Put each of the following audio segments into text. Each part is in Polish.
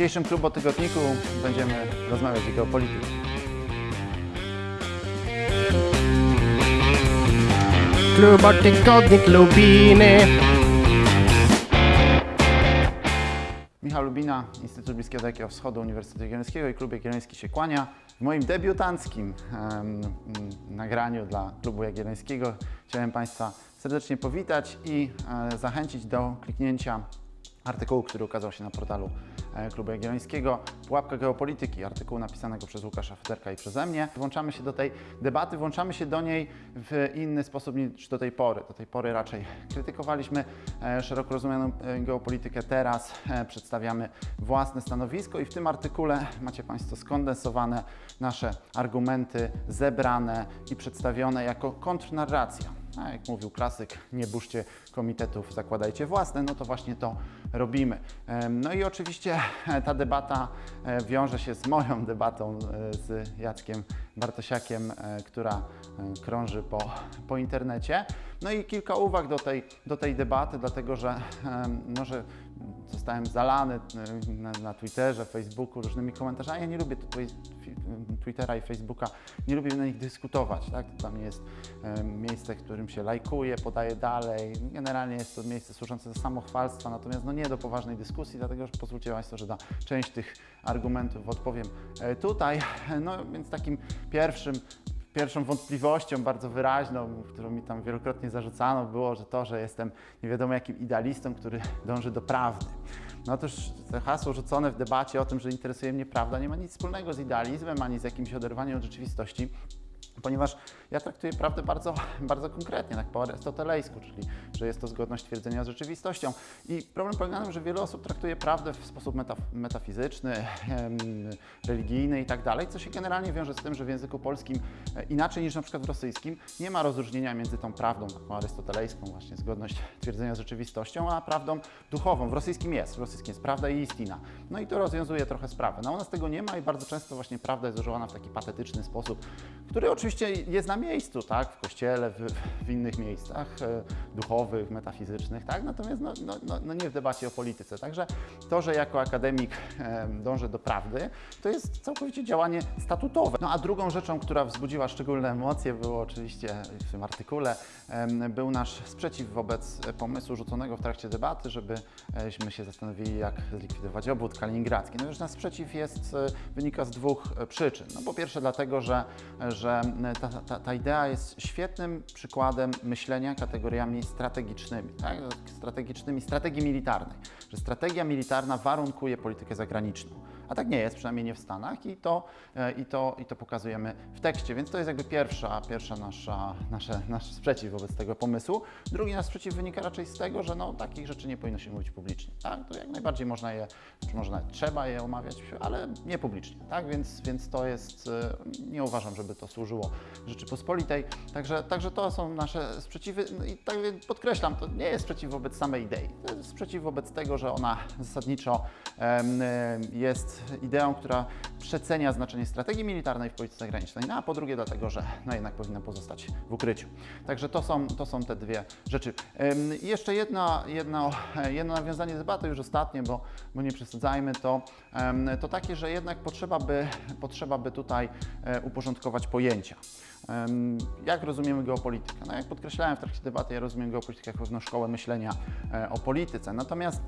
dzisiejszym klubotygodniku będziemy rozmawiać o geopolityce. Klubo Tygodnik Lubiny. Michał Lubina, Instytut Bliskiego Dalekiego Wschodu Uniwersytetu Jagiellońskiego i Klub Jagielloński się kłania. W moim debiutanckim em, nagraniu dla Klubu Jagiellońskiego chciałem Państwa serdecznie powitać i e, zachęcić do kliknięcia artykułu, który ukazał się na portalu e, Klubu Jagiellońskiego. Pułapka geopolityki, artykułu napisanego przez Łukasza Federka i przeze mnie. Włączamy się do tej debaty, włączamy się do niej w inny sposób niż do tej pory. Do tej pory raczej krytykowaliśmy e, szeroko rozumianą e, geopolitykę, teraz przedstawiamy własne stanowisko i w tym artykule macie Państwo skondensowane nasze argumenty, zebrane i przedstawione jako kontrnarracja. A jak mówił klasyk, nie burzcie komitetów, zakładajcie własne, no to właśnie to robimy. No i oczywiście e, ta debata e, wiąże się z moją debatą e, z Jackiem Bartosiakiem, która krąży po, po internecie. No i kilka uwag do tej, do tej debaty, dlatego że em, no, że zostałem zalany e, na, na Twitterze, Facebooku różnymi komentarzami. Ja nie lubię Twittera i Facebooka, nie lubię na nich dyskutować. Tak? Mnie jest e, miejsce, w którym się lajkuje, podaje dalej. Generalnie jest to miejsce służące do samochwalstwa, natomiast no nie do poważnej dyskusji, dlatego że pozwólcie Państwo, że na część tych argumentów odpowiem e, tutaj. No więc takim pierwszym Pierwszą wątpliwością bardzo wyraźną, którą mi tam wielokrotnie zarzucano, było, że to, że jestem nie wiadomo jakim idealistą, który dąży do prawdy. No otóż to hasło rzucone w debacie o tym, że interesuje mnie prawda, nie ma nic wspólnego z idealizmem ani z jakimś oderwaniem od rzeczywistości ponieważ ja traktuję prawdę bardzo, bardzo konkretnie, tak po arystotelejsku, czyli że jest to zgodność twierdzenia z rzeczywistością. I problem polega na tym, że wiele osób traktuje prawdę w sposób metaf metafizyczny, religijny i tak dalej, co się generalnie wiąże z tym, że w języku polskim e, inaczej niż na przykład w rosyjskim nie ma rozróżnienia między tą prawdą taką arystotelejską, właśnie zgodność twierdzenia z rzeczywistością, a prawdą duchową. W rosyjskim jest, w rosyjskim jest prawda i istina. No i to rozwiązuje trochę sprawę. No u nas tego nie ma i bardzo często właśnie prawda jest używana w taki patetyczny sposób, który oczywiście jest na miejscu, tak, w kościele, w, w innych miejscach e, duchowych, metafizycznych, tak, natomiast no, no, no, no nie w debacie o polityce. Także to, że jako akademik e, dążę do prawdy, to jest całkowicie działanie statutowe. No a drugą rzeczą, która wzbudziła szczególne emocje, było oczywiście w tym artykule, był nasz sprzeciw wobec pomysłu rzuconego w trakcie debaty, żebyśmy się zastanowili, jak zlikwidować obwód kaliningradzki. No już nasz sprzeciw jest, e, wynika z dwóch przyczyn. No po pierwsze dlatego, że, że ta, ta, ta idea jest świetnym przykładem myślenia kategoriami strategicznymi, tak? strategicznymi, strategii militarnej, że strategia militarna warunkuje politykę zagraniczną. A tak nie jest, przynajmniej nie w Stanach i to, e, i to, i to pokazujemy w tekście, więc to jest jakby pierwsza, pierwsza nasza, nasze, nasz sprzeciw wobec tego pomysłu. Drugi nasz sprzeciw wynika raczej z tego, że no, takich rzeczy nie powinno się mówić publicznie. Tak? To jak najbardziej można je, czy może nawet trzeba je omawiać, ale nie publicznie. Tak? Więc, więc to jest, e, nie uważam, żeby to służyło Rzeczypospolitej. Także, także to są nasze sprzeciwy No i tak podkreślam, to nie jest sprzeciw wobec samej idei. To jest sprzeciw wobec tego, że ona zasadniczo em, em, ideą, która przecenia znaczenie strategii militarnej w polityce zagranicznej, no a po drugie dlatego, że no jednak powinna pozostać w ukryciu. Także to są, to są te dwie rzeczy. I jeszcze jedno, jedno, nawiązanie debaty, już ostatnie, bo, bo nie przesadzajmy, to, to takie, że jednak potrzeba by, potrzeba by tutaj e, uporządkować pojęcia. Jak rozumiemy geopolitykę? No jak podkreślałem w trakcie debaty, ja rozumiem geopolitykę jako pewną szkołę myślenia e, o polityce. Natomiast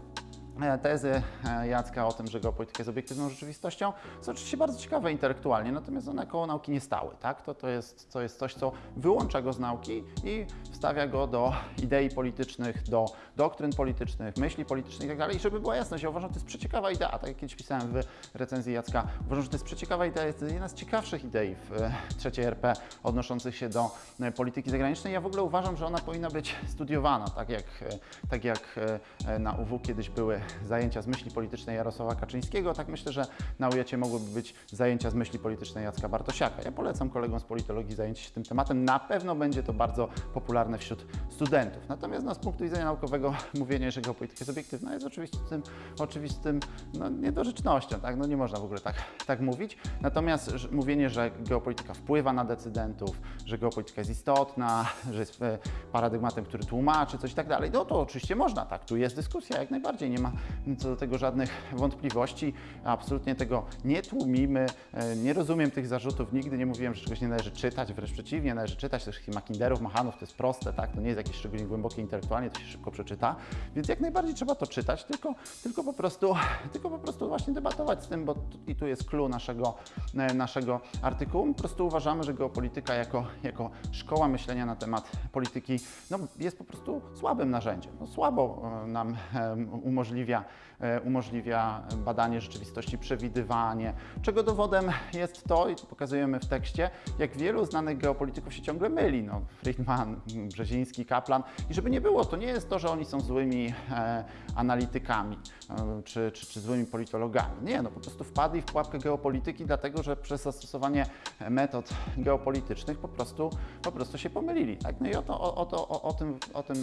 tezy e, Jacka o tym, że geopolityka jest obiektywną rzeczywistością są oczywiście bardzo ciekawe intelektualnie, natomiast one koło nauki nie stały. Tak? To, to, jest, to jest coś, co wyłącza go z nauki i wstawia go do idei politycznych, do doktryn politycznych, myśli politycznych itd. I żeby była jasność, ja uważam, że to jest przeciekawa idea. Tak jak kiedyś pisałem w recenzji Jacka, uważam, że to jest przeciekawa idea, jest jedna z ciekawszych idei w e, trzeciej RP odnoszących się do e, polityki zagranicznej. Ja w ogóle uważam, że ona powinna być studiowana, tak jak, e, tak jak e, na UW kiedyś były zajęcia z myśli politycznej Jarosława Kaczyńskiego, tak myślę, że na UJ mogłyby być zajęcia z myśli politycznej Jacka Bartosiaka. Ja polecam kolegom z politologii zajęcie się tym tematem. Na pewno będzie to bardzo popularne wśród studentów. Natomiast no, z punktu widzenia naukowego mówienie, że geopolityka jest obiektywna jest oczywistym, oczywistym no, niedorzecznością. Tak? No, nie można w ogóle tak, tak mówić. Natomiast że, mówienie, że geopolityka wpływa na decydentów, że geopolityka jest istotna, że jest e, paradygmatem, który tłumaczy coś i tak dalej, no to oczywiście można, tak, tu jest dyskusja jak najbardziej, nie ma, ma co do tego żadnych wątpliwości. Absolutnie tego nie tłumimy. E, Nie rozumiem tych zarzutów. Nigdy nie mówiłem, że czegoś nie należy czytać. Wręcz przeciwnie, należy czytać też Makinderów, Machanów. To jest proste, tak? To nie jest jakieś szczególnie głębokie intelektualnie, to się szybko przeczyta. Więc jak najbardziej trzeba to czytać, tylko, tylko, po, prostu, tylko po prostu właśnie debatować z tym, bo tu- i tu jest clue naszego, e, naszego artykułu. Po prostu uważamy, że geopolityka jako, jako szkoła myślenia na temat polityki no, jest po prostu słabym narzędziem. No, słabo e, nam em, umożliwia, e, umożliwia badanie rzeczywistości, przewidywanie, czego dowodem jest to, i to pokazujemy w tekście, jak wielu znanych geopolityków się ciągle myli. No, Friedman, Brzeziński, Kaplan. I żeby nie było, to nie jest to, że oni są złymi e, analitykami e, czy, czy, czy złymi politologami. Nie, no po prostu wpadli w pułapkę geopolityki, dlatego że przez zastosowanie metod geopolitycznych po prostu, po prostu się pomylili. Tak? No i o to, o, o, o, o tym, o, tym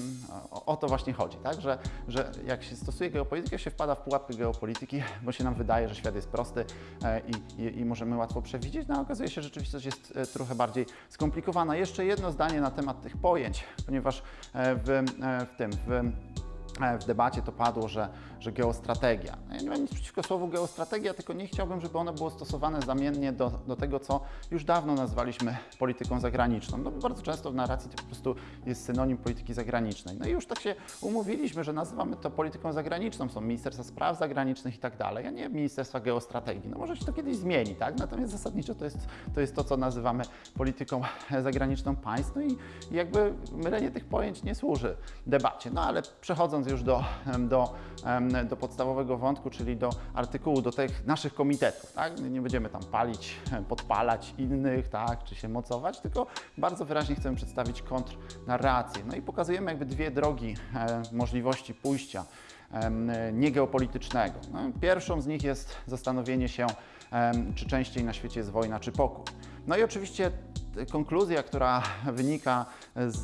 o, o to właśnie chodzi, tak? że, że jak się stosuje geopolitykę, się wpada w pułapkę geopolityki, bo się nam wydaje, że świat jest prosty e, i, i, i możemy łatwo przewidzieć, no a okazuje się, że rzeczywistość jest e, trochę bardziej skomplikowana. Jeszcze jedno zdanie na temat tych pojęć, ponieważ e, w, w tym, w w debacie to padło, że, że geostrategia. No Ja nie mam nic przeciwko słowu geostrategia, tylko nie chciałbym, żeby ono było stosowane zamiennie do, do tego, co już dawno nazwaliśmy polityką zagraniczną. No bo bardzo często w narracji to po prostu jest synonim polityki zagranicznej. No i już tak się umówiliśmy, że nazywamy to polityką zagraniczną. Są Ministerstwa Spraw Zagranicznych i tak dalej, a nie Ministerstwa Geostrategii. No może się to kiedyś zmieni, tak? Natomiast zasadniczo to jest to, jest to co nazywamy polityką zagraniczną państw. No i jakby mylenie tych pojęć nie służy debacie. No ale przechodząc już do, do, do podstawowego wątku, czyli do artykułu, do tych naszych komitetów, tak? Nie będziemy tam palić, podpalać innych, tak? Czy się mocować, tylko bardzo wyraźnie chcemy przedstawić kontrnarrację. No i pokazujemy jakby dwie drogi e, możliwości pójścia niegeopolitycznego. No, pierwszą z nich jest zastanowienie się, czy częściej na świecie jest wojna, czy pokój. No i oczywiście konkluzja, która wynika z,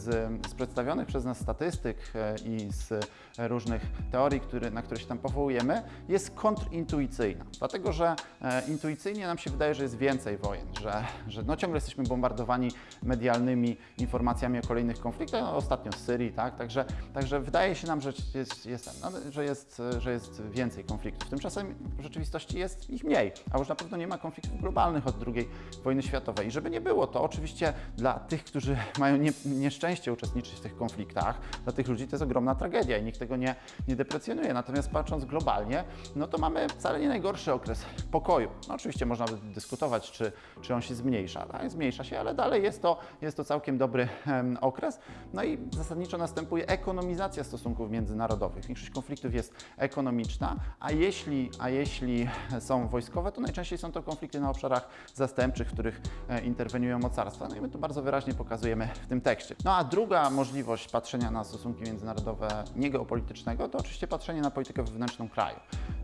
z, z przedstawionych przez nas statystyk e, i z różnych teorii, które, na które się tam powołujemy, jest kontrintuicyjna. Dlatego, że e, intuicyjnie nam się wydaje, że jest więcej wojen, że, że no, ciągle jesteśmy bombardowani medialnymi informacjami o kolejnych konfliktach, no, ostatnio z Syrii, tak? Także, także wydaje się nam, że jest, jest, no, że, jest, że jest więcej konfliktów. Tymczasem w rzeczywistości jest ich mniej, a już na pewno nie ma konfliktów globalnych od II wojny światowej. I żeby nie było, to oczywiście dla tych, którzy mają nie, nieszczęście uczestniczyć w tych konfliktach, dla tych ludzi to jest ogromna tragedia i nikt tego nie, nie deprecjonuje. Natomiast patrząc globalnie, no to mamy wcale nie najgorszy okres pokoju. No oczywiście można by dyskutować, czy, czy on się zmniejsza. Tak? Zmniejsza się, ale dalej jest to, jest to całkiem dobry em, okres. No i zasadniczo następuje ekonomizacja stosunków międzynarodowych. Większość konfliktów jest ekonomiczna, a jeśli, a jeśli są wojskowe, to najczęściej są to konflikty na obszarach zastępczych, w których e, interweniują mocarstwa. No i my to bardzo wyraźnie pokazujemy w tym tekście. No a druga możliwość patrzenia na stosunki międzynarodowe niegeopolitycznego to oczywiście patrzenie na politykę wewnętrzną kraju.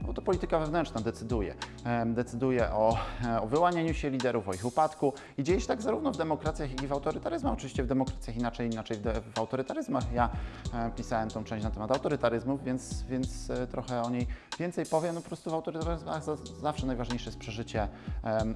Bo to polityka wewnętrzna decyduje. Decyduje o, e, o wyłanianiu się liderów, o ich upadku i dzieje się tak zarówno w demokracjach, jak i w autorytaryzmach. Oczywiście w demokracjach inaczej, inaczej w, autorytaryzmach. Ja e, pisałem tą część na temat autorytaryzmów, więc, więc e, trochę o niej więcej powiem. No po prostu w autorytaryzmach za, zawsze najważniejsze jest przeżycie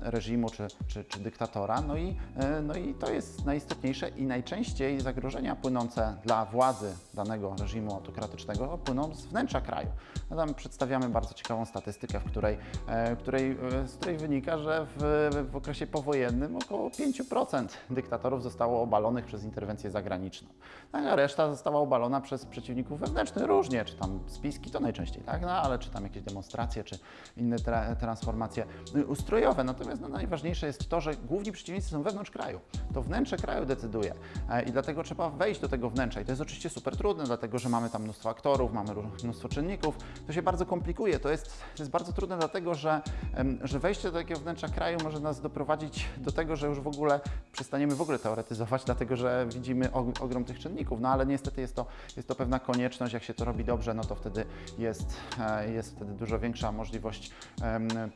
reżimu czy, czy, czy dyktatora. No i, no i to jest najistotniejsze i najczęściej zagrożenia płynące dla władzy danego reżimu autokratycznego płyną z wnętrza kraju. No tam przedstawiamy bardzo ciekawą statystykę, w której, e, której, e, z której wynika, że w, w okresie powojennym około 5% dyktatorów zostało obalonych przez interwencję zagraniczną. Tak, a reszta została obalona przez przeciwników wewnętrznych różnie, czy tam spiski to najczęściej, tak? no, ale czy tam jakieś demonstracje, czy inne tra transformacje y, ustrojowe. Natomiast no, najważniejsze jest to, że główni przeciwnicy są wewnątrz kraju. To wnętrze kraju decyduje e, i dlatego trzeba wejść do tego wnętrza. I to jest oczywiście super trudne, dlatego że mamy tam mnóstwo aktorów, mamy mnóstwo czynników. To się bardzo komplikuje. To to jest bardzo trudne, dlatego że, że wejście do takiego wnętrza kraju może nas doprowadzić do tego, że już w ogóle przestaniemy w ogóle teoretyzować, dlatego że widzimy og- ogrom tych czynników. No ale niestety jest to, jest to pewna konieczność. Jak się to robi dobrze, no to wtedy jest, e, jest wtedy dużo większa możliwość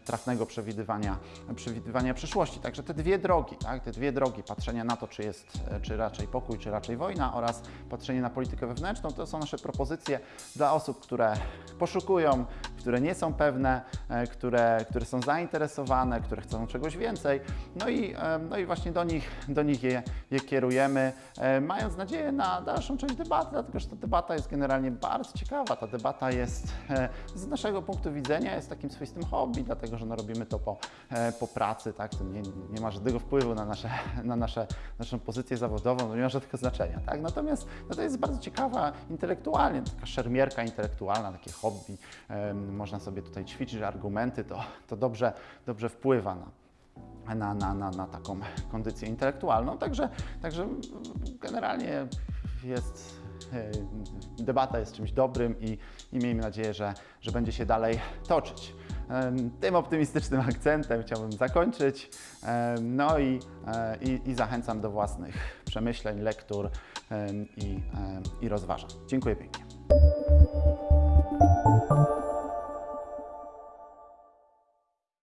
trafnego przewidywania, przewidywania przyszłości. Także te dwie drogi, tak, te dwie drogi patrzenia na to, czy jest, e, czy raczej pokój, czy raczej wojna oraz patrzenie na politykę wewnętrzną, to są nasze propozycje dla osób, które poszukują, które które nie są pewne, e, które, które są zainteresowane, które chcą czegoś więcej. No i, e, no i właśnie do nich, do nich je, je kierujemy, e, mając nadzieję na dalszą część debaty, dlatego że ta debata jest generalnie bardzo ciekawa. Ta debata jest z naszego punktu widzenia jest takim swoistym hobby, dlatego że no, robimy to po, po pracy, tak? To nie, nie ma żadnego wpływu na, nasze, na nasze, naszą pozycję zawodową, to nie ma żadnego znaczenia, tak? Natomiast no, to jest bardzo ciekawa intelektualnie, taka szermierka intelektualna, takie hobby. Em, można sobie tutaj ćwiczyć argumenty, to, to dobrze, dobrze wpływa na, na, na, na, na taką kondycję intelektualną. Także, także generalnie jest, e, debata jest czymś dobrym i, i miejmy nadzieję, że, że będzie się dalej toczyć. Tym optymistycznym akcentem chciałbym zakończyć. No i, e, i, i zachęcam do własnych przemyśleń, lektur i, em, i rozważań. Dziękuję pięknie.